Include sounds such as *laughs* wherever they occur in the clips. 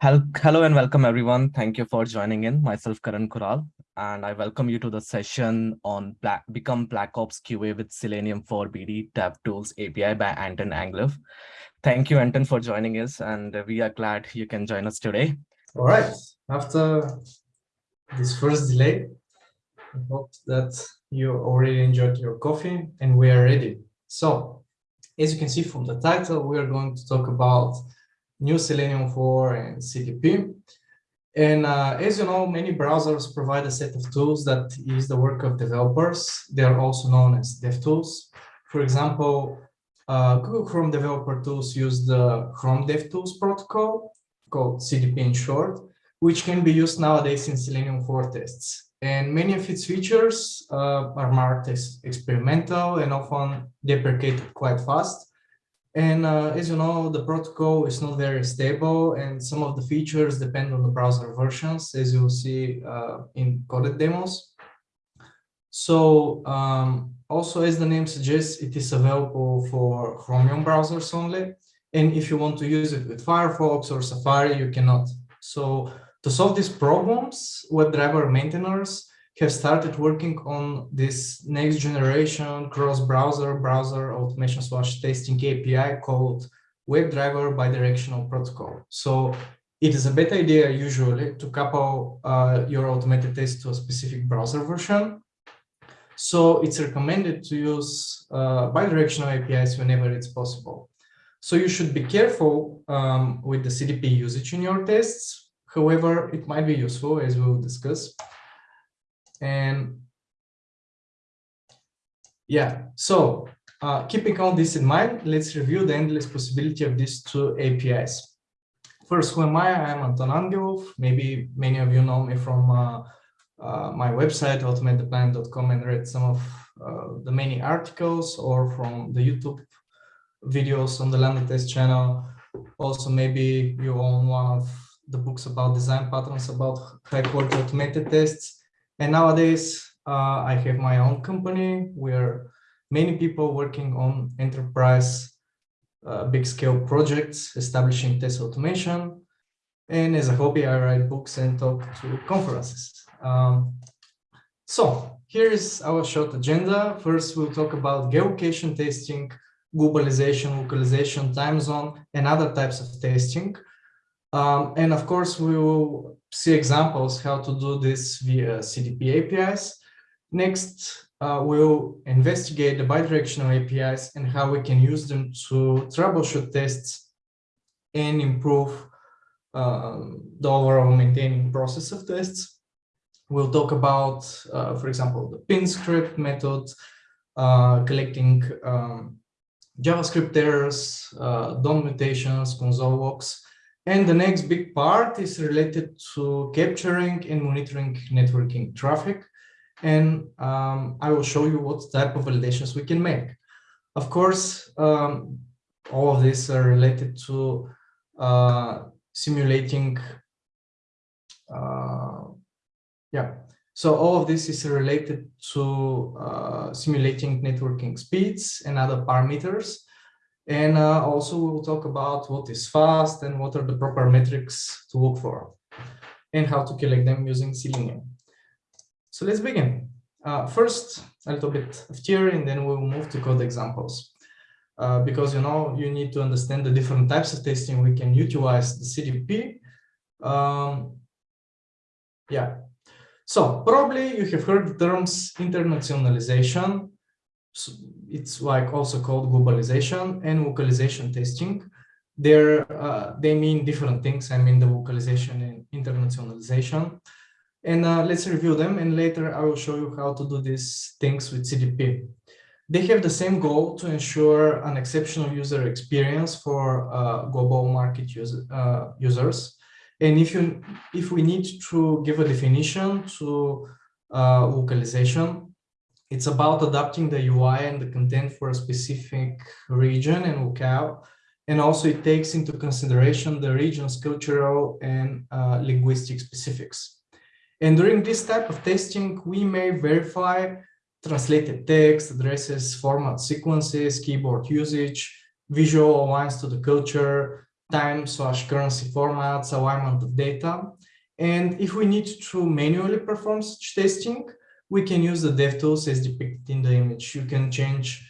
Hello and welcome everyone. Thank you for joining in. Myself Karan Kural, and I welcome you to the session on Black, Become Black Ops QA with Selenium for BD DevTools API by Anton Angelov. Thank you, Anton, for joining us, and we are glad you can join us today. All right. After this first delay, I hope that you already enjoyed your coffee and we are ready. So, as you can see from the title, we are going to talk about new Selenium 4 and CDP. And uh, as you know, many browsers provide a set of tools that is the work of developers. They are also known as DevTools. For example, uh, Google Chrome developer tools use the Chrome DevTools protocol, called CDP in short, which can be used nowadays in Selenium 4 tests. And many of its features uh, are marked as experimental and often deprecated quite fast. And uh, as you know, the protocol is not very stable and some of the features depend on the browser versions, as you'll see uh, in coded demos. So um, also, as the name suggests, it is available for Chromium browsers only. And if you want to use it with Firefox or Safari, you cannot. So to solve these problems, WebDriver maintainers have started working on this next generation cross-browser browser automation slash testing API called WebDriver bidirectional protocol. So it is a bad idea usually to couple uh, your automated test to a specific browser version. So it's recommended to use uh, bidirectional APIs whenever it's possible. So you should be careful um, with the CDP usage in your tests. However, it might be useful as we'll discuss. And yeah, so uh, keeping all this in mind, let's review the endless possibility of these two APIs. First, who am I? I'm Anton Angelov. Maybe many of you know me from uh, uh, my website, automatetheplanet.com, and read some of uh, the many articles or from the YouTube videos on the Lambda Test channel. Also, maybe you own one of the books about design patterns about high quality automated tests. And nowadays, uh, I have my own company where many people working on enterprise uh, big scale projects, establishing test automation. And as a hobby, I write books and talk to conferences. Um, so here is our short agenda. First, we'll talk about geolocation testing, globalization, localization, time zone, and other types of testing. Um, and of course, we will see examples how to do this via CDP APIs. Next, uh, we'll investigate the bidirectional APIs and how we can use them to troubleshoot tests and improve uh, the overall maintaining process of tests. We'll talk about, uh, for example, the pin script method, uh, collecting um, JavaScript errors, uh, DOM mutations, console logs, and the next big part is related to capturing and monitoring networking traffic. And um, I will show you what type of validations we can make. Of course, um, all of these are related to uh, simulating, uh, yeah. So all of this is related to uh, simulating networking speeds and other parameters. And uh, also we'll talk about what is fast and what are the proper metrics to look for and how to collect them using Selenium. So let's begin. Uh, first, a little bit of theory and then we'll move to code examples. Uh, because you know you need to understand the different types of testing we can utilize the CDP. Um, yeah, so probably you have heard the terms internationalization, it's like also called globalization and localization testing. They're, uh, they mean different things. I mean the localization and internationalization. And uh, let's review them. And later I will show you how to do these things with CDP. They have the same goal to ensure an exceptional user experience for uh, global market user, uh, users. And if you if we need to give a definition to uh, localization, it's about adapting the UI and the content for a specific region and locale. And also it takes into consideration the region's cultural and uh, linguistic specifics. And during this type of testing, we may verify translated text, addresses, format sequences, keyboard usage, visual aligns to the culture, time slash currency formats, alignment of data. And if we need to manually perform such testing, we can use the DevTools as depicted in the image. You can change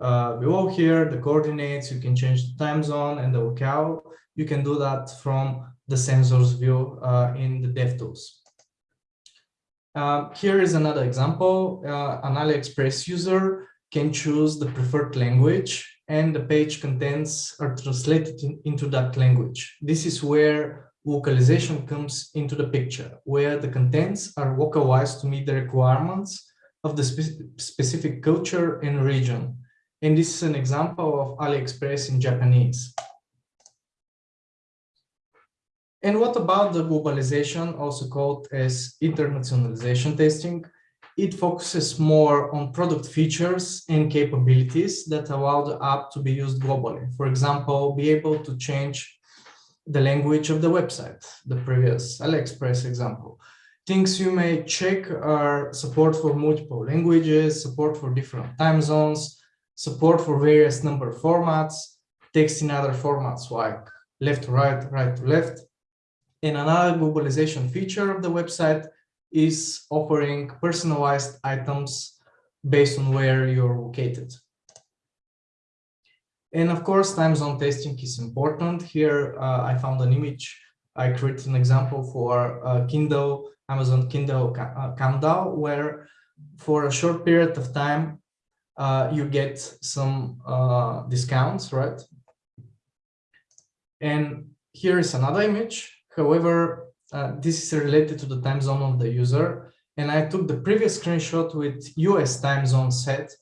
uh, below here the coordinates, you can change the time zone and the locale. You can do that from the sensors view uh, in the DevTools. Uh, here is another example. Uh, an AliExpress user can choose the preferred language and the page contents are translated in, into that language. This is where localization comes into the picture, where the contents are localized to meet the requirements of the spe specific culture and region. And this is an example of AliExpress in Japanese. And what about the globalization, also called as internationalization testing? It focuses more on product features and capabilities that allow the app to be used globally. For example, be able to change the language of the website, the previous AliExpress example. Things you may check are support for multiple languages, support for different time zones, support for various number formats, text in other formats like left to right, right to left. And another globalization feature of the website is offering personalized items based on where you're located. And of course, time zone testing is important. Here, uh, I found an image. I created an example for uh, Kindle, Amazon Kindle uh, Countdown, where for a short period of time, uh, you get some uh, discounts, right? And here is another image. However, uh, this is related to the time zone of the user. And I took the previous screenshot with US time zone set,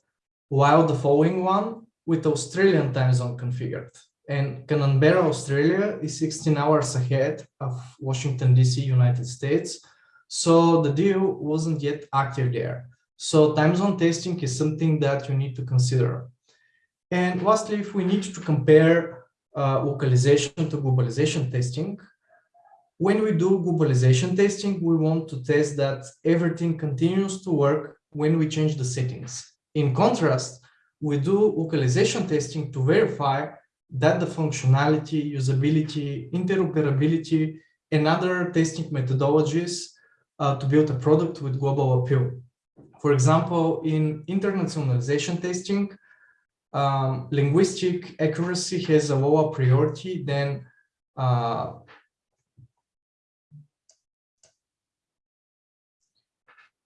while the following one with Australian time zone configured. And Canberra, Australia is 16 hours ahead of Washington, DC, United States. So the deal wasn't yet active there. So time zone testing is something that you need to consider. And lastly, if we need to compare uh, localization to globalization testing, when we do globalization testing, we want to test that everything continues to work when we change the settings. In contrast, we do localization testing to verify that the functionality, usability, interoperability, and other testing methodologies uh, to build a product with global appeal. For example, in internationalization testing, um, linguistic accuracy has a lower priority than uh,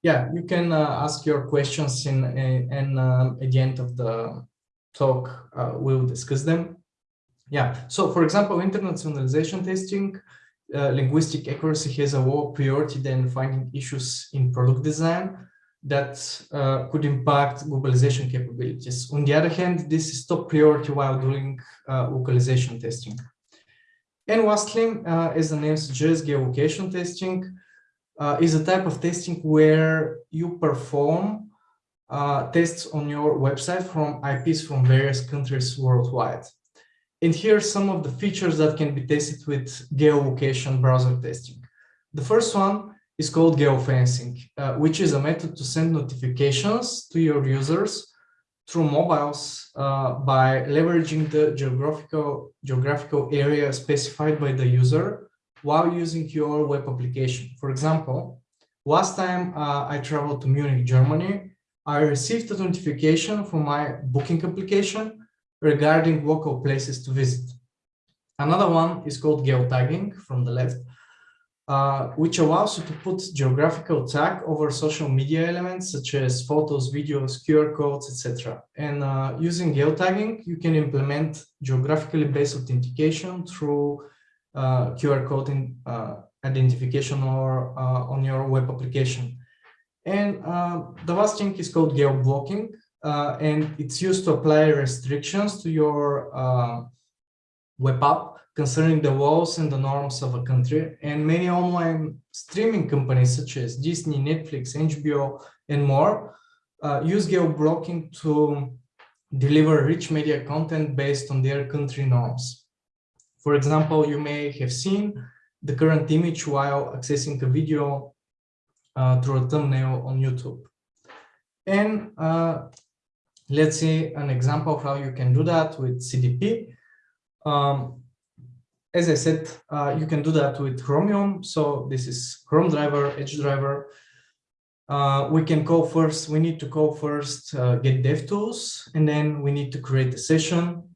yeah, you can uh, ask your questions in, in, in uh, at the end of the talk. Uh, we'll discuss them. Yeah, so for example, internationalization testing, uh, linguistic accuracy has a lower priority than finding issues in product design that uh, could impact globalization capabilities. On the other hand, this is top priority while doing uh, localization testing. And lastly, as the name suggests, geolocation testing uh, is a type of testing where you perform uh, tests on your website from IPs from various countries worldwide. And here are some of the features that can be tested with geolocation browser testing. The first one is called geofencing, uh, which is a method to send notifications to your users through mobiles uh, by leveraging the geographical, geographical area specified by the user while using your web application. For example, last time uh, I traveled to Munich, Germany, I received a notification from my booking application regarding local places to visit. Another one is called geotagging from the left, uh, which allows you to put geographical tag over social media elements such as photos, videos, QR codes, etc. And uh, using geotagging, you can implement geographically based authentication through uh, QR code in, uh, identification or uh, on your web application. And the last thing is called geo-blocking, and it's used to apply restrictions to your web app concerning the laws and the norms of a country. And many online streaming companies such as Disney, Netflix, HBO, and more uh, use geo-blocking to deliver rich media content based on their country norms. For example, you may have seen the current image while accessing a video uh, through a thumbnail on YouTube. And uh, let's see an example of how you can do that with CDP. Um, as I said, uh, you can do that with Chromium. So this is Chrome driver, Edge driver. Uh, we can call first, we need to call first uh, get DevTools, and then we need to create a session.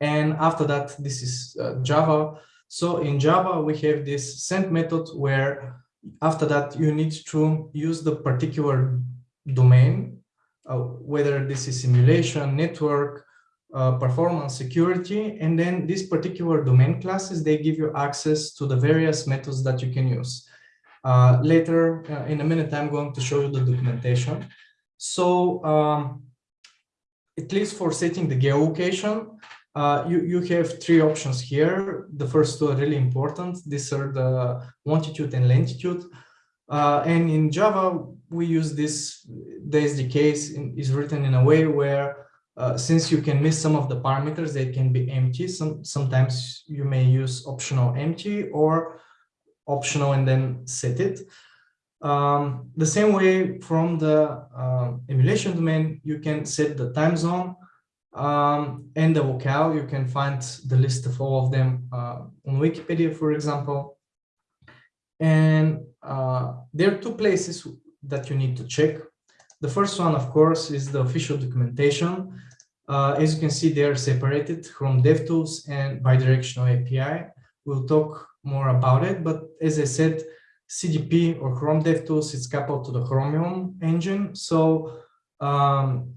And after that, this is uh, Java. So in Java, we have this send method where after that, you need to use the particular domain, uh, whether this is simulation, network, uh, performance security, and then these particular domain classes, they give you access to the various methods that you can use. Uh, later, uh, in a minute, I'm going to show you the documentation. So, um, at least for setting the geolocation, uh, you, you have three options here. The first two are really important. These are the longitude and latitude. Uh, and in Java, we use this, the SDK is written in a way where uh, since you can miss some of the parameters, they can be empty. Some, sometimes you may use optional empty or optional and then set it. Um, the same way from the uh, emulation domain, you can set the time zone um, and the vocal. You can find the list of all of them uh, on Wikipedia, for example. And uh, there are two places that you need to check. The first one, of course, is the official documentation. Uh, as you can see, they are separated from DevTools and bidirectional API. We'll talk more about it, but as I said, CDP or Chrome DevTools is coupled to the Chromium engine. So um,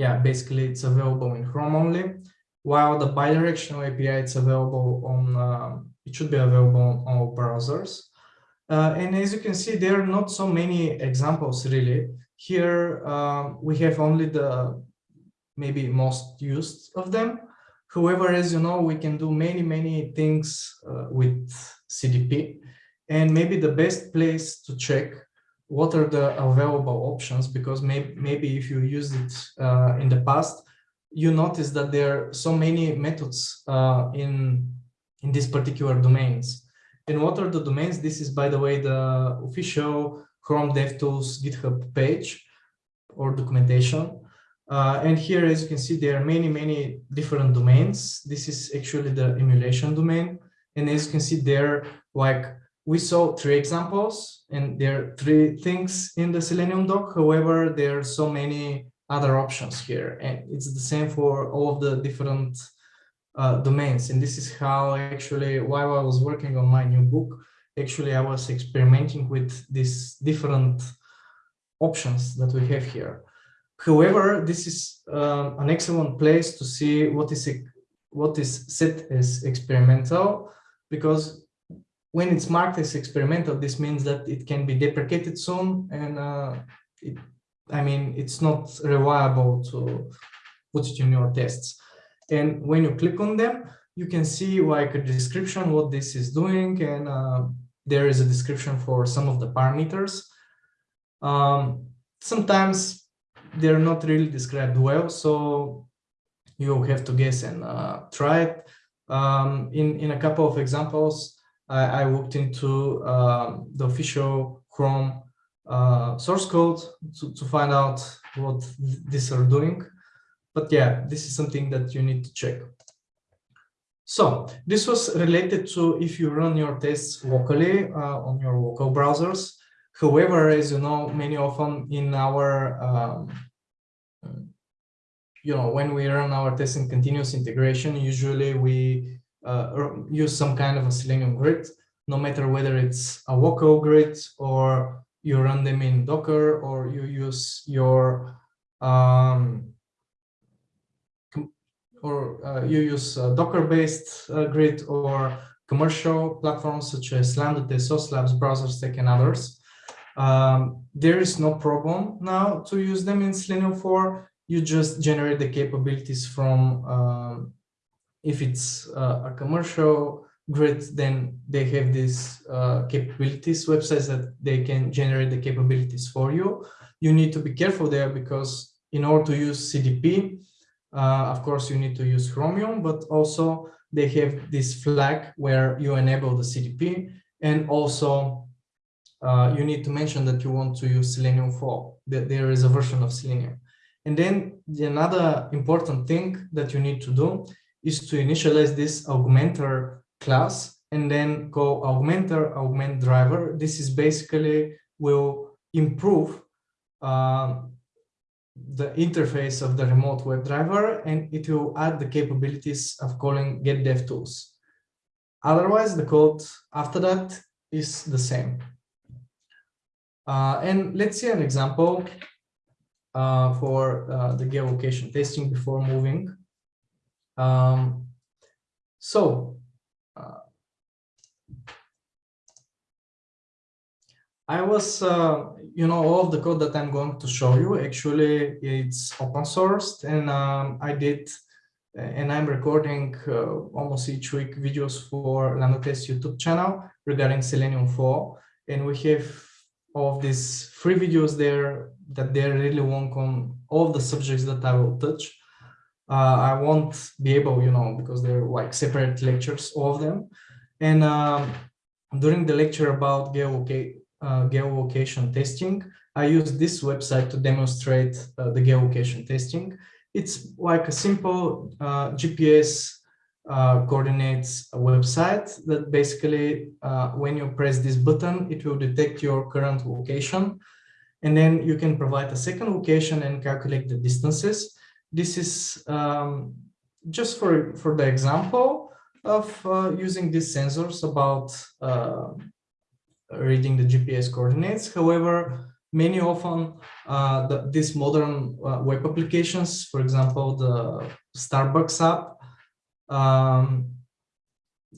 yeah, basically it's available in Chrome only, while the bidirectional API it's available on, uh, it should be available on all browsers. Uh, and as you can see, there are not so many examples really. Here um, we have only the maybe most used of them. However, as you know, we can do many, many things uh, with CDP. And maybe the best place to check what are the available options, because maybe, maybe if you used it uh, in the past, you notice that there are so many methods uh, in, in these particular domains. And what are the domains? This is, by the way, the official Chrome DevTools GitHub page or documentation. Uh, and here, as you can see, there are many, many different domains. This is actually the emulation domain. And as you can see there, like we saw three examples and there are three things in the Selenium doc. However, there are so many other options here. And it's the same for all of the different uh, domains. And this is how actually, while I was working on my new book, actually I was experimenting with these different options that we have here. However, this is uh, an excellent place to see what is what is set as experimental, because when it's marked as experimental, this means that it can be deprecated soon, and uh, it, I mean it's not reliable to put it in your tests. And when you click on them, you can see like a description what this is doing, and uh, there is a description for some of the parameters. Um, sometimes they're not really described well, so you have to guess and uh, try it. Um, in, in a couple of examples, I, I looked into um, the official Chrome uh, source code to, to find out what these are doing. But yeah, this is something that you need to check. So this was related to if you run your tests locally uh, on your local browsers. However, as you know, many often in our, um, you know, when we run our tests in continuous integration, usually we uh, use some kind of a Selenium grid, no matter whether it's a local grid or you run them in Docker or you use your um, or uh, you use Docker-based uh, grid or commercial platforms such as Lambda, Sauce Labs, BrowserStack, and others. Um, there is no problem now to use them in Selenium 4. You just generate the capabilities from, um, if it's uh, a commercial grid, then they have these uh, capabilities websites that they can generate the capabilities for you. You need to be careful there because in order to use CDP, uh, of course, you need to use Chromium, but also they have this flag where you enable the CDP and also uh, you need to mention that you want to use Selenium 4, that there is a version of Selenium. And then the another important thing that you need to do is to initialize this augmenter class and then call augmenter augment driver. This is basically will improve uh, the interface of the remote WebDriver and it will add the capabilities of calling get dev tools. Otherwise, the code after that is the same. Uh, and let's see an example uh, for uh, the geolocation testing before moving. Um, so uh, I was, uh, you know, all the code that I'm going to show you, actually, it's open sourced and um, I did, and I'm recording uh, almost each week videos for Test YouTube channel regarding Selenium 4. And we have all of these free videos there that they really work on all the subjects that I will touch. Uh, I won't be able, you know, because they're like separate lectures, all of them. And um, during the lecture about geolocation, uh, geolocation testing, I used this website to demonstrate uh, the geolocation testing. It's like a simple GPS uh, coordinates website that basically, uh, when you press this button, it will detect your current location. And then you can provide a second location and calculate the distances. This is um, just for, for the example of uh, using these sensors about reading the GPS coordinates. However, many often uh, the, these modern uh, web applications, for example, the Starbucks app, um,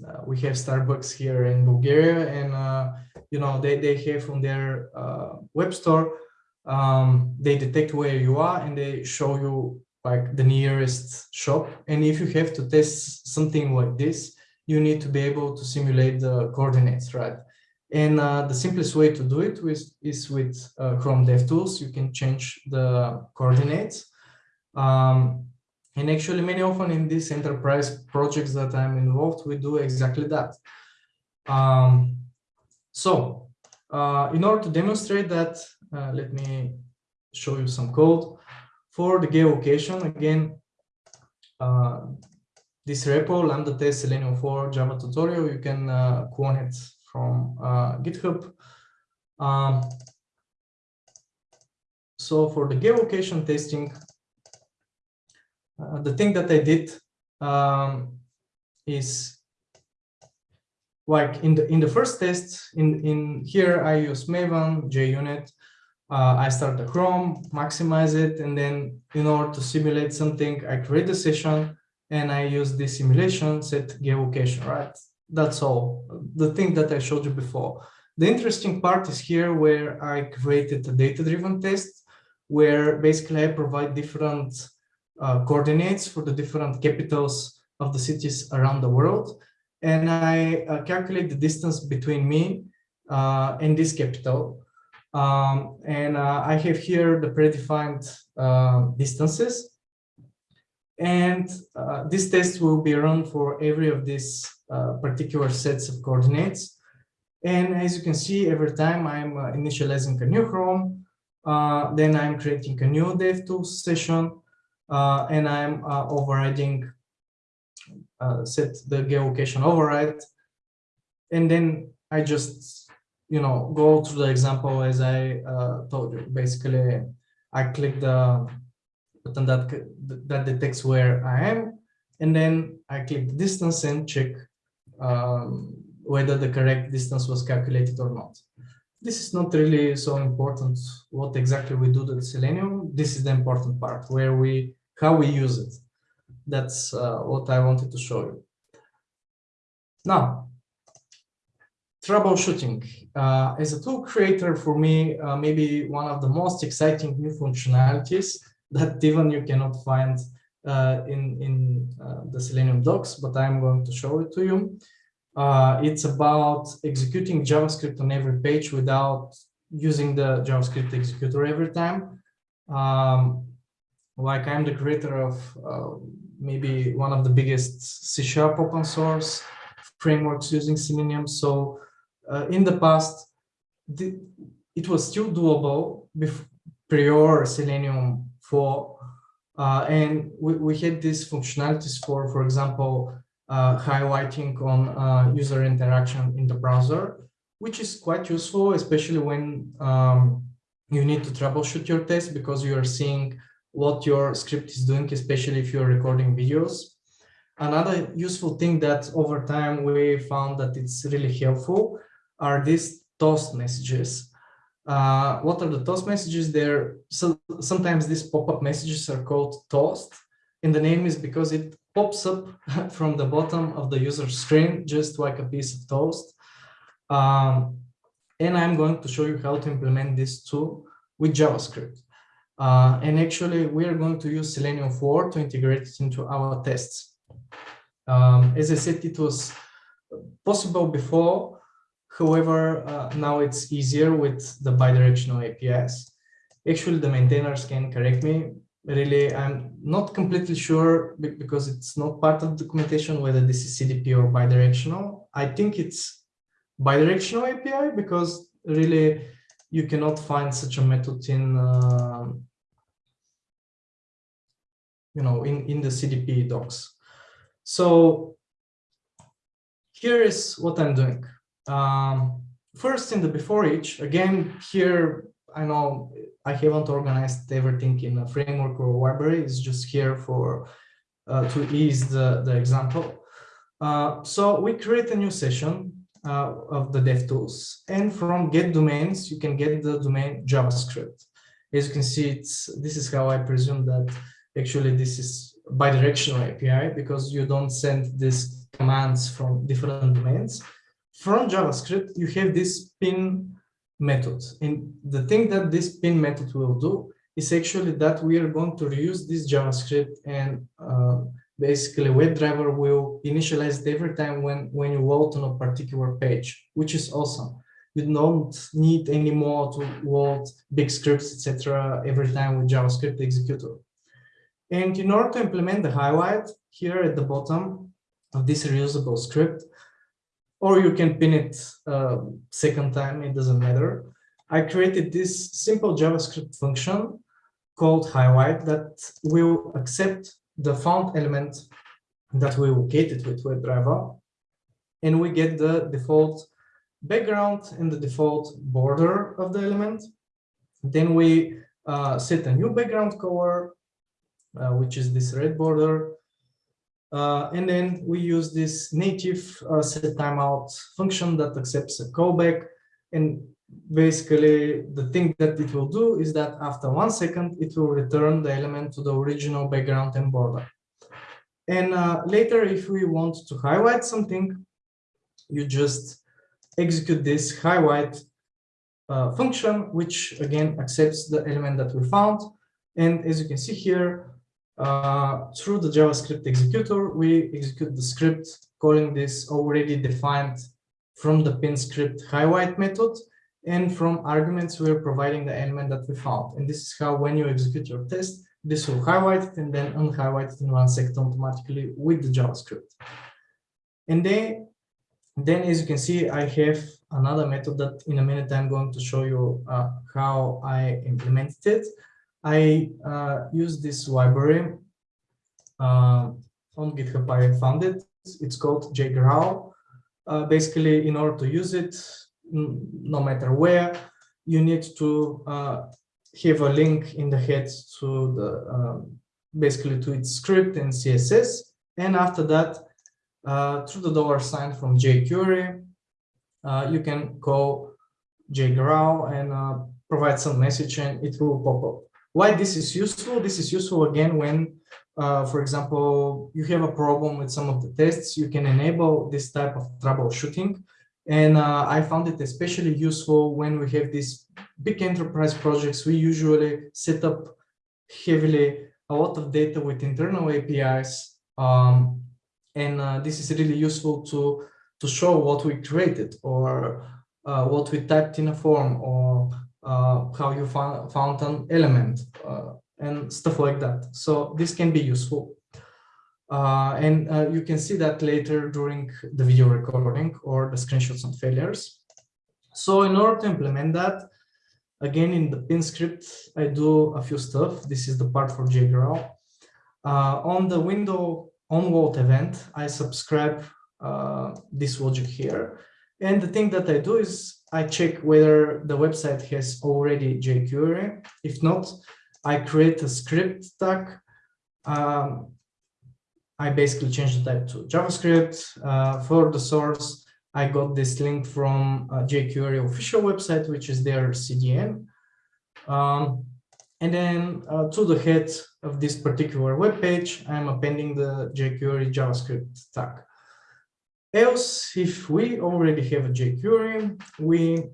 uh, we have Starbucks here in Bulgaria and, uh, you know, they, they have on their uh, web store, um, they detect where you are and they show you like the nearest shop. And if you have to test something like this, you need to be able to simulate the coordinates, right? And uh, the simplest way to do it with, is with uh, Chrome DevTools. You can change the coordinates. Um, and actually, many often in these enterprise projects that I'm involved, we do exactly that. Um, so uh, in order to demonstrate that, uh, let me show you some code. For the geolocation, again, uh, this repo, lambda test selenium 4 Java tutorial, you can uh, clone it from uh, GitHub. Um, so for the geolocation testing, uh, the thing that I did um, is like in the in the first test in in here I use Maven JUnit. Uh, I start the Chrome, maximize it, and then in order to simulate something, I create a session and I use the simulation set geolocation, right? That's all. The thing that I showed you before. The interesting part is here where I created a data-driven test where basically I provide different uh, coordinates for the different capitals of the cities around the world. And I uh, calculate the distance between me uh, and this capital. Um, and uh, I have here the predefined uh, distances. And uh, this test will be run for every of these uh, particular sets of coordinates. And as you can see, every time I'm uh, initializing a new Chrome, uh, then I'm creating a new DevTools session, and I'm overriding, set the geolocation override. And then I just, you know, go through the example as I told you. Basically, I click the button that, that detects where I am, and then I click the distance and check um, whether the correct distance was calculated or not. This is not really so important what exactly we do with Selenium. This is the important part where we, how we use it. That's uh, what I wanted to show you. Now, troubleshooting. Uh, as a tool creator, for me, uh, maybe one of the most exciting new functionalities *laughs* that even you cannot find uh, in, in uh, the Selenium docs, but I'm going to show it to you. Uh, it's about executing JavaScript on every page without using the JavaScript executor every time. Um, like I'm the creator of uh, maybe one of the biggest C Sharp open source frameworks using Selenium. So uh, in the past, the, it was still doable prior Selenium 4 uh, and we, we had these functionalities for, for example, uh, highlighting on uh, user interaction in the browser, which is quite useful, especially when um, you need to troubleshoot your test because you are seeing what your script is doing, especially if you're recording videos. Another useful thing that over time we found that it's really helpful are these toast messages. Uh, what are the toast messages? There, so sometimes these pop-up messages are called toast, and the name is because it pops up *laughs* from the bottom of the user screen, just like a piece of toast. Um, and I'm going to show you how to implement this tool with JavaScript. Uh, and actually, we are going to use Selenium 4 to integrate it into our tests. Um, as I said, it was possible before. However, uh, now it's easier with the bidirectional APIs. Actually, the maintainers can correct me. Really, I'm not completely sure because it's not part of the documentation whether this is CDP or bidirectional. I think it's bidirectional API because really you cannot find such a method in uh, you know in in the CDP docs. So here is what I'm doing. Um, first in the before each, again, here, I know I haven't organized everything in a framework or a library. It's just here for uh, to ease the, the example. Uh, so we create a new session uh, of the DevTools. And from get domains, you can get the domain JavaScript. As you can see, it's this is how I presume that actually this is bidirectional API because you don't send these commands from different domains. From JavaScript, you have this pin method. And the thing that this pin method will do is actually that we are going to reuse this JavaScript and uh, basically WebDriver will initialize it every time when, when you load on a particular page, which is awesome. You don't need anymore to load big scripts, etc. every time with JavaScript executor. And in order to implement the highlight here at the bottom of this reusable script, or you can pin it uh, second time, it doesn't matter. I created this simple JavaScript function called highlight that will accept the font element that we located with WebDriver, and we get the default background and the default border of the element. Then we uh, set a new background color, uh, which is this red border. Uh, and then we use this native uh, set timeout function that accepts a callback. And basically the thing that it will do is that after one second, it will return the element to the original background and border. And uh, later, if we want to highlight something, you just execute this highlight uh, function, which again accepts the element that we found. And as you can see here, uh, through the JavaScript executor, we execute the script calling this already defined from the pin script highlight method and from arguments, we're providing the element that we found. And this is how when you execute your test, this will highlight it and then unhighlight it in one second automatically with the JavaScript. And then, then as you can see, I have another method that in a minute I'm going to show you uh, how I implemented it. I uh, use this library uh, on GitHub. I found it. It's called jGrowl. Uh, basically, in order to use it, no matter where, you need to uh, have a link in the head to the um, basically to its script and CSS. And after that, uh, through the dollar sign from jQuery, uh, you can call jGrowl and provide some message and it will pop up. Why this is useful? This is useful again when, uh, for example, you have a problem with some of the tests, you can enable this type of troubleshooting and uh, I found it especially useful when we have these big enterprise projects. We usually set up heavily a lot of data with internal APIs. Um, and uh, this is really useful to, to show what we created or uh, what we typed in a form or how you found, found an element uh, and stuff like that. So this can be useful. Uh, and uh, you can see that later during the video recording or the screenshots on failures. So in order to implement that, again, in the pin script, I do a few stuff. This is the part for jGrowl. Uh, on the window on event, I subscribe uh, this logic here. And the thing that I do is I check whether the website has already jQuery. If not, I create a script tag. Um, I basically change the type to JavaScript. Uh, for the source, I got this link from uh, jQuery official website, which is their CDN. Um, and then uh, to the head of this particular web page, I'm appending the jQuery JavaScript tag. Else, if we already have a jQuery, we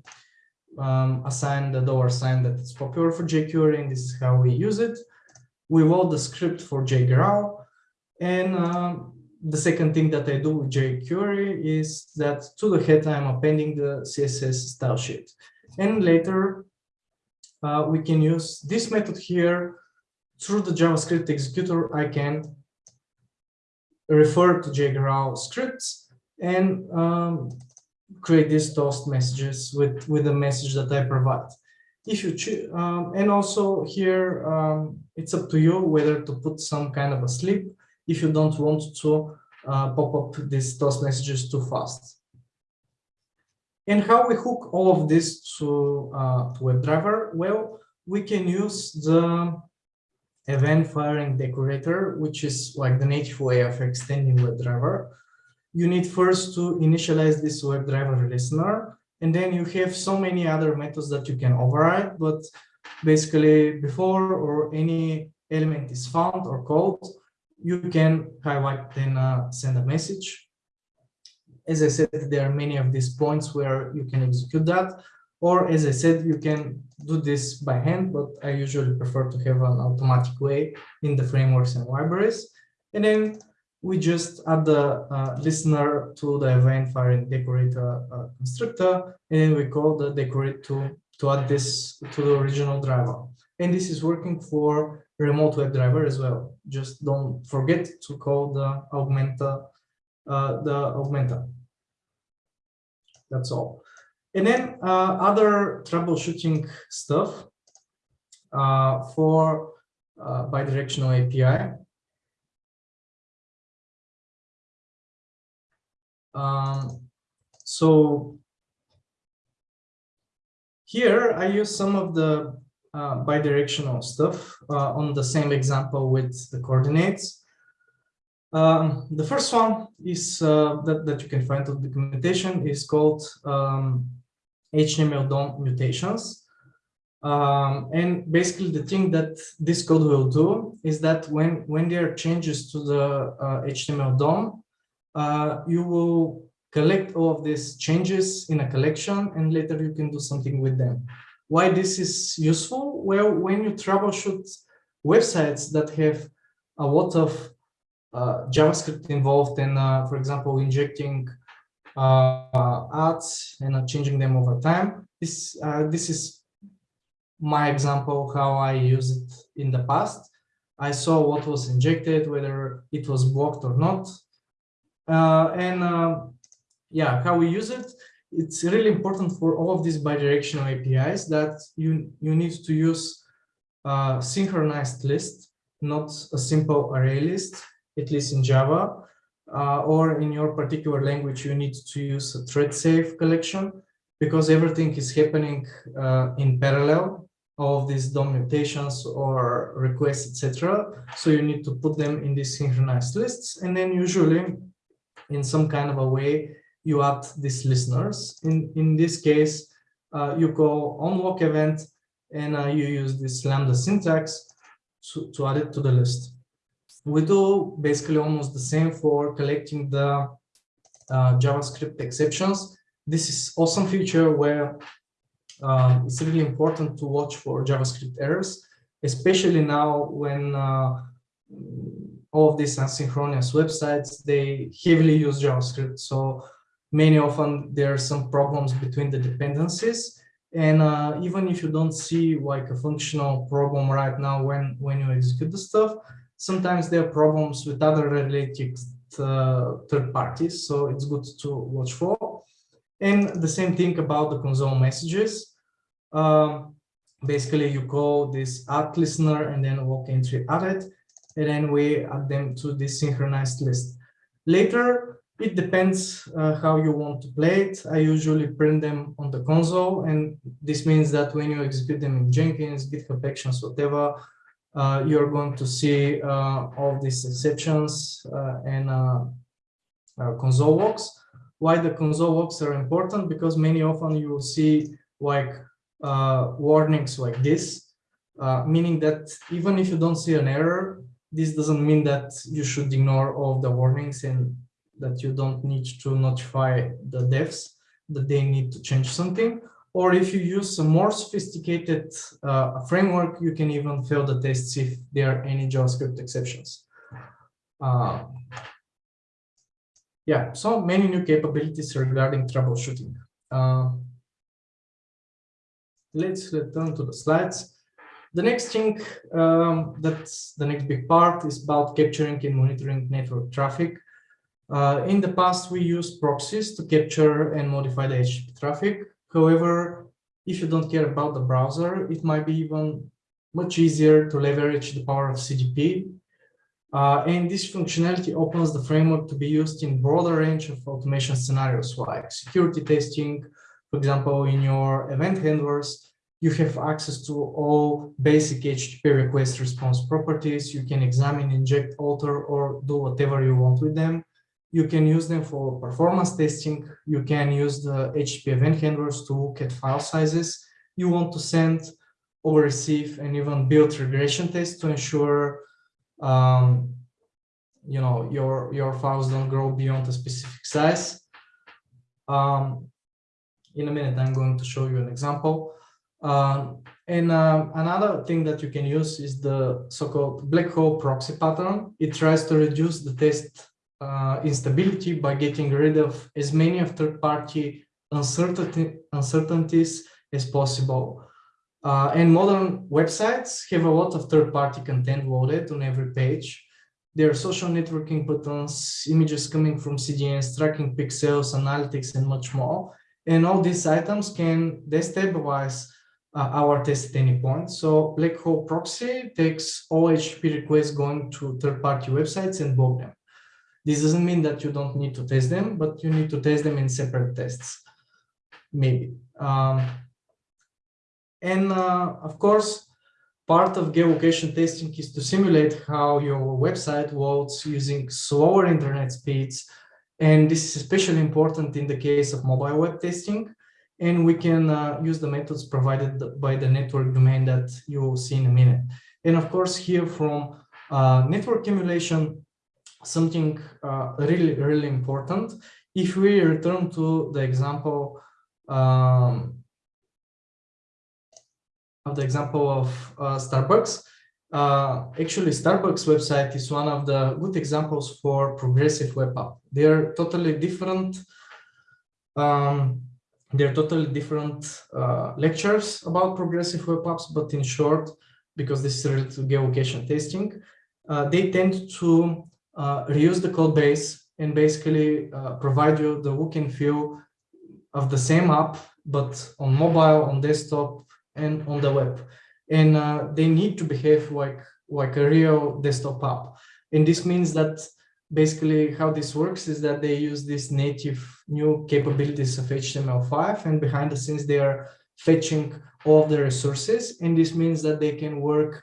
um, assign the dollar sign that is popular for jQuery, and this is how we use it. We load the script for jGrowl, and um, the second thing that I do with jQuery is that to the head, I'm appending the CSS style sheet. And later, uh, we can use this method here through the JavaScript executor. I can refer to jGrowl scripts and um, create these toast messages with, with the message that I provide. If you choose, um, and also here, um, it's up to you whether to put some kind of a sleep if you don't want to uh, pop up these toast messages too fast. And how we hook all of this to, uh, to WebDriver? Well, we can use the event firing decorator, which is like the native way of extending WebDriver. You need first to initialize this WebDriver listener, and then you have so many other methods that you can override, but basically before or any element is found or called, you can highlight then uh, send a message. As I said, there are many of these points where you can execute that. Or as I said, you can do this by hand, but I usually prefer to have an automatic way in the frameworks and libraries. And then we just add the uh, listener to the event firing decorator uh, constructor, and we call the decorate to, to add this to the original driver. And this is working for remote WebDriver as well. Just don't forget to call the augmenter, uh, the augmenter. That's all. And then uh, other troubleshooting stuff uh, for uh, bidirectional API. Um, so here I use some of the uh, bidirectional stuff uh, on the same example with the coordinates. Um, the first one is uh, that, that you can find on documentation is called um, HTML DOM mutations. Um, and basically the thing that this code will do is that when, when there are changes to the uh, HTML DOM, uh, you will collect all of these changes in a collection and later you can do something with them. Why this is useful? Well, when you troubleshoot websites that have a lot of uh, JavaScript involved in, uh, for example, injecting uh, ads and uh, changing them over time, this, uh, this is my example how I used it in the past. I saw what was injected, whether it was blocked or not. Uh, and yeah, how we use it it's really important for all of these bidirectional APIs that you, you need to use a synchronized list, not a simple array list, at least in Java, uh, or in your particular language, you need to use a thread safe collection because everything is happening uh, in parallel, all of these DOM mutations or requests, etc. So you need to put them in these synchronized lists. And then usually in some kind of a way, you add these listeners. In, in this case, uh, you call onLogEvent and uh, you use this lambda syntax to, to add it to the list. We do basically almost the same for collecting the uh, JavaScript exceptions. This is awesome feature where um, it's really important to watch for JavaScript errors, especially now when uh, all of these asynchronous websites, they heavily use JavaScript. So many often there are some problems between the dependencies. And uh, even if you don't see like a functional problem right now when, when you execute the stuff, sometimes there are problems with other related uh, third parties. So it's good to watch for. And the same thing about the console messages. Um, basically, you call this add listener and then log entry added. And then we add them to this synchronized list. Later, it depends uh, how you want to play it. I usually print them on the console, and this means that when you execute them in Jenkins, GitHub Actions, whatever, uh, you're going to see uh, all these exceptions uh, and uh, uh, console logs. Why the console logs are important? Because many often you will see like warnings like this, meaning that even if you don't see an error, this doesn't mean that you should ignore all the warnings and that you don't need to notify the devs that they need to change something. Or if you use a more sophisticated uh, framework, you can even fail the tests if there are any JavaScript exceptions. Uh, yeah, so many new capabilities regarding troubleshooting. Uh, let's return to the slides. The next thing, um, that's the next big part, is about capturing and monitoring network traffic. Uh, in the past, we used proxies to capture and modify the HTTP traffic. However, if you don't care about the browser, it might be even much easier to leverage the power of CDP. Uh, and this functionality opens the framework to be used in broader range of automation scenarios like security testing, for example, in your event handlers, you have access to all basic HTTP request response properties. You can examine, inject, alter, or do whatever you want with them. You can use them for performance testing. You can use the HTTP event handlers to look at file sizes you want to send or receive and even build regression tests to ensure um, you know your your files don't grow beyond a specific size. Um, in a minute, I'm going to show you an example. Um, and um, another thing that you can use is the so-called black hole proxy pattern. It tries to reduce the test uh, instability by getting rid of as many of third-party uncertainty, uncertainties as possible. Uh, and modern websites have a lot of third-party content loaded on every page. There are social networking buttons, images coming from CDNs, tracking pixels, analytics, and much more. And all these items can destabilize uh, our test at any point. So Black Hole Proxy takes all HTTP requests going to third-party websites and block them. This doesn't mean that you don't need to test them, but you need to test them in separate tests, maybe. Um, and uh, of course, part of geolocation testing is to simulate how your website loads using slower internet speeds. And this is especially important in the case of mobile web testing. And we can uh, use the methods provided by the network domain that you will see in a minute. And of course, here from uh, network emulation, something uh, really, really important. If we return to the example um, of the example of uh, Starbucks, uh, actually Starbucks website is one of the good examples for progressive web app. They're totally different. Um, they're totally different uh, lectures about progressive web apps, but in short, because this is related to geolocation testing, uh, they tend to uh, reuse the code base and basically uh, provide you the look and feel of the same app, but on mobile, on desktop, and on the web. And uh, they need to behave like, like a real desktop app. And this means that basically how this works is that they use these native new capabilities of HTML5 and behind the scenes they are fetching all the resources. And this means that they can work,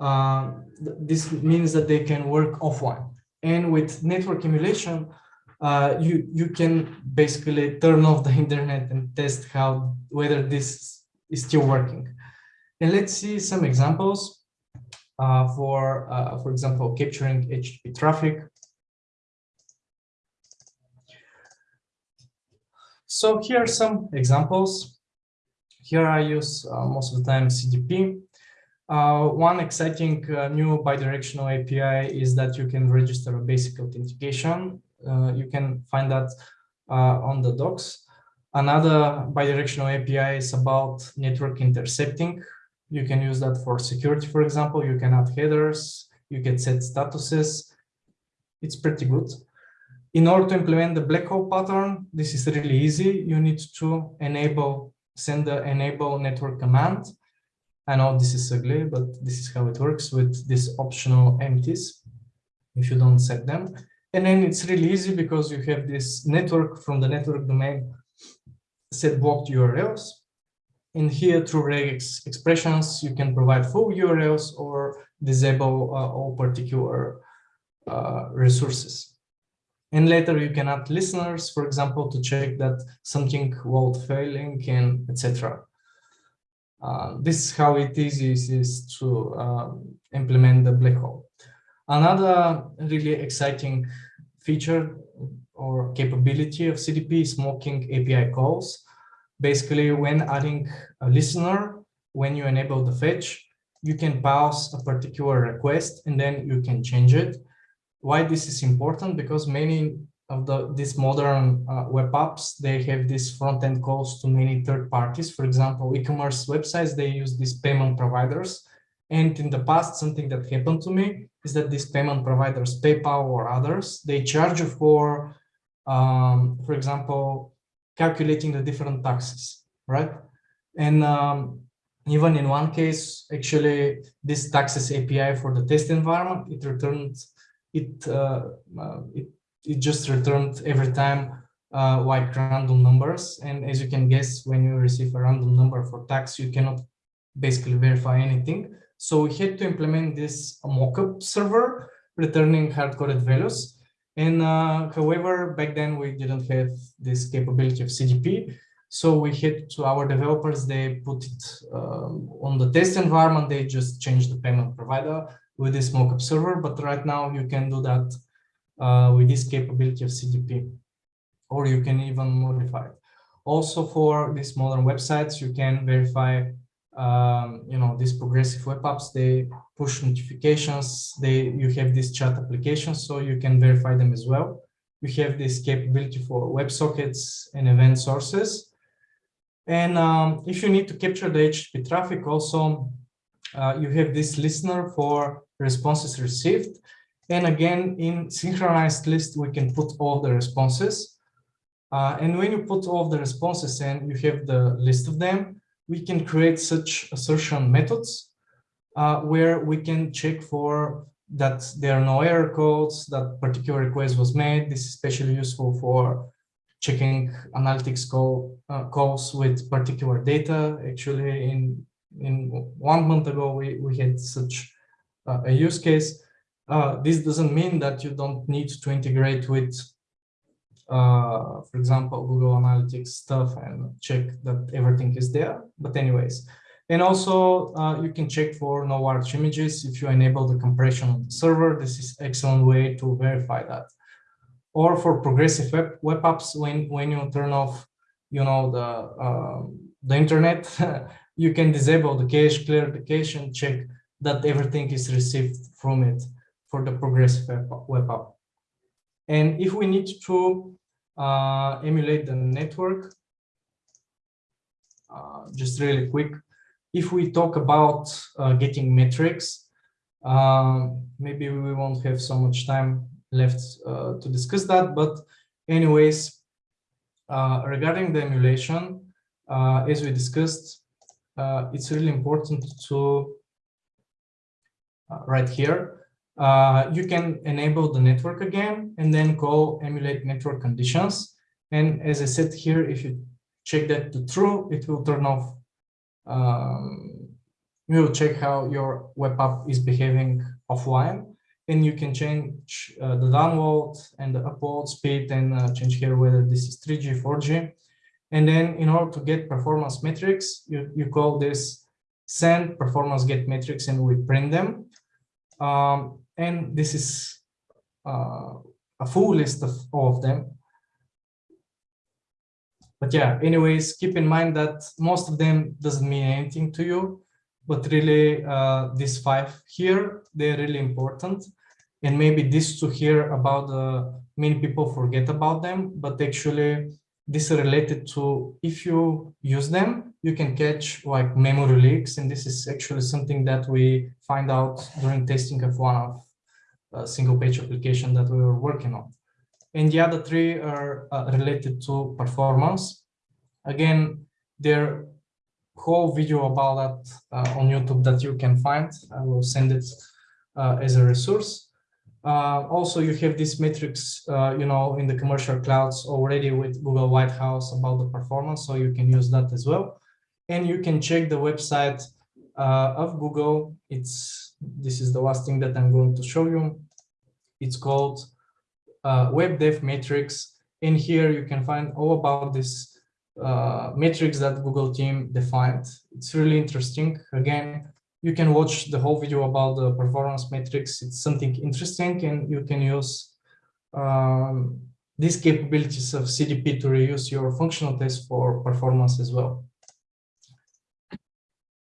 uh, this means that they can work offline. And with network emulation, uh, you, you can basically turn off the *laughs* internet and test how whether this is still working. And let's see some examples uh, for, uh, for example, capturing HTTP traffic. So here are some examples. Here I use uh, most of the time CDP. Uh, one exciting uh, new bidirectional API is that you can register a basic authentication. Uh, you can find that on the docs. Another bidirectional API is about network intercepting. You can use that for security, for example. You can add headers, you can set statuses. It's pretty good. In order to implement the black hole pattern, this is really easy. You need to enable, send the enable network command. I know this is ugly, but this is how it works with these optional empties if you don't set them. And then it's really easy because you have this network from the network domain set blocked URLs. And here through regex expressions, you can provide full URLs or disable uh, all particular uh, resources. And later you can add listeners, for example, to check that something won't failing and etc. Uh, this is how it is, is, to uh, implement the black hole. Another really exciting feature or capability of CDP is mocking API calls. Basically, when adding a listener, when you enable the fetch, you can pass a particular request and then you can change it. Why this is important? Because many of the these modern uh, web apps, they have these front-end calls to many third parties. For example, e-commerce websites, they use these payment providers. And in the past, something that happened to me is that these payment providers, PayPal or others, they charge you for, um, for example, calculating the different taxes, right? And um, even in one case, actually, this taxes API for the test environment, it returned, it, uh, uh, it, it just returned every time uh, like random numbers. And as you can guess, when you receive a random number for tax, you cannot basically verify anything. So we had to implement this mockup server, returning hard-coded values. And uh, however, back then we didn't have this capability of CDP. So we had to our developers, they put it um, on the test environment, they just changed the payment provider with this mockup server. But right now you can do that uh, with this capability of CDP, or you can even modify it. Also for these modern websites, you can verify, um, you know, these progressive web apps, they push notifications, they you have these chat applications, so you can verify them as well. You have this capability for WebSockets and event sources. And um, if you need to capture the HTTP traffic also, uh, you have this listener for responses received. And again, in synchronized list, we can put all the responses. Uh, and when you put all the responses and you have the list of them, we can create such assertion methods uh, where we can check for that there are no error codes, that particular request was made. This is especially useful for checking analytics call, uh, calls with particular data. Actually, in in one month ago, we, we had such a use case. Uh, this doesn't mean that you don't need to integrate with, uh, for example, Google Analytics stuff and check that everything is there. But anyways, and also uh, you can check for no large images if you enable the compression on the server. This is excellent way to verify that or for progressive web, web apps when when you turn off you know the uh, the internet *laughs* you can disable the cache clear the cache and check that everything is received from it for the progressive web, app and if we need to uh, emulate the network uh, just really quick if we talk about uh, getting metrics um, maybe we won't have so much time left uh, to discuss that. But anyways, uh, regarding the emulation, uh, as we discussed, it's really important to right here, you can enable the network again and then call emulate network conditions. And as I said here, if you check that to true, it will turn off. Um, we will check how your web app is behaving offline and you can change uh, the download and the upload speed and uh, change here whether this is 3G, 4G. And then in order to get performance metrics, you, you call this send performance get metrics and we print them. Um, and this is uh, a full list of all of them. But yeah, anyways, keep in mind that most of them doesn't mean anything to you, but really uh, these five here, they're really important and maybe this to hear about the many people forget about them but actually this is related to if you use them you can catch like memory leaks and this is actually something that we find out during testing of one of a single page application that we were working on and the other three are uh, related to performance again they're whole video about that uh, on YouTube that you can find. I will send it uh, as a resource. Uh, also, you have this metrics, uh, you know, in the commercial clouds already with Google Lighthouse about the performance, so you can use that as well. And you can check the website uh, of Google. It's this is the last thing that I'm going to show you. It's called uh, Web Dev Matrix, and here you can find all about this uh, metrics that Google team defined. It's really interesting. Again, you can watch the whole video about the performance metrics. It's something interesting and you can use um, these capabilities of CDP to reuse your functional tests for performance as well.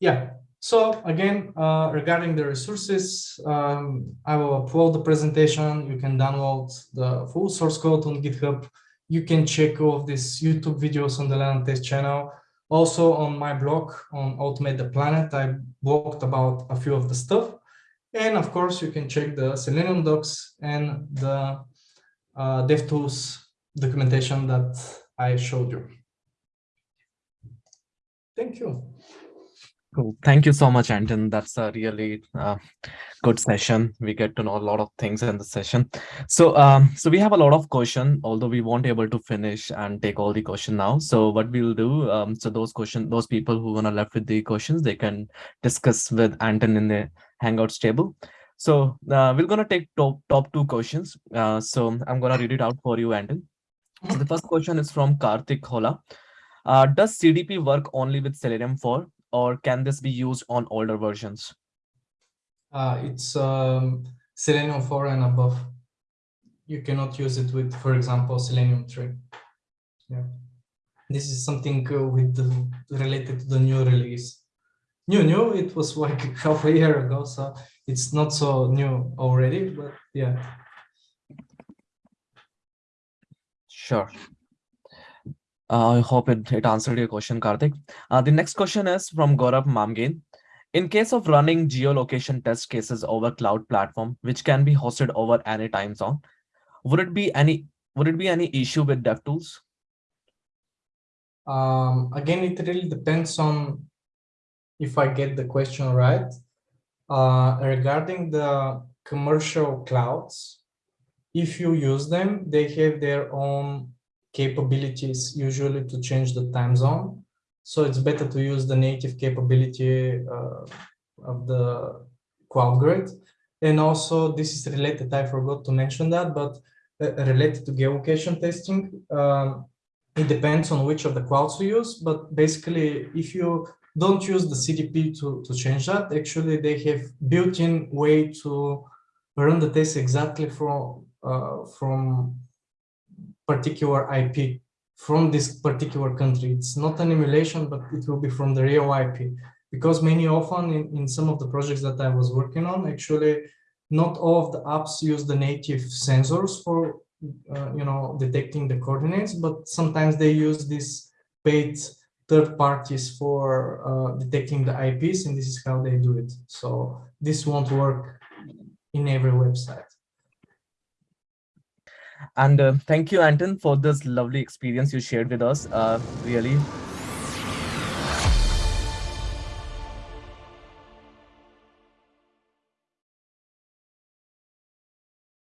Yeah, so again, uh, regarding the resources, um, I will upload the presentation. You can download the full source code on GitHub. You can check all of these YouTube videos on the Learn Test channel. Also on my blog on Automate the Planet, I blogged about a few of the stuff. And of course, you can check the Selenium docs and the uh, DevTools documentation that I showed you. Thank you. Cool. Thank you so much, Anton. That's a really uh, good session. We get to know a lot of things in the session. So, um, so we have a lot of question, although we won't able to finish and take all the question now. So what we'll do, um, so those question, those people who wanna left with the questions, they can discuss with Anton in the Hangouts table. So uh, we're gonna take top top two questions. Uh, so I'm gonna read it out for you, Anton. So the first question is from Karthik Hola. Uh, does CDP work only with Selenium 4 or can this be used on older versions? Uh, it's um, Selenium 4 and above. You cannot use it with, for example, Selenium 3. Yeah, this is something uh, with the, related to the new release. New, new, it was like *laughs* half a year ago, so it's not so new already, but yeah. Sure. Uh, I hope it, it answered your question, Karthik. Uh, the next question is from Gaurav Mamgain. In case of running geolocation test cases over cloud platform, which can be hosted over any time zone, would it be any would it be any issue with DevTools? Um, again, it really depends on if I get the question right. Uh, regarding the commercial clouds, if you use them, they have their own capabilities usually to change the time zone. So it's better to use the native capability uh, of the cloud grid. And also this is related, I forgot to mention that, but uh, related to geolocation testing, um, it depends on which of the clouds you use, but basically if you don't use the CDP to, to change that, actually they have built-in way to run the test exactly from, uh, from particular IP from this particular country. It's not an emulation, but it will be from the real IP. Because many often in, in some of the projects that I was working on, actually, not all of the apps use the native sensors for, uh, you know, detecting the coordinates, but sometimes they use these paid third parties for uh, detecting the IPs, and this is how they do it. So this won't work in every website. And uh, thank you, Anton, for this lovely experience you shared with us. Uh, really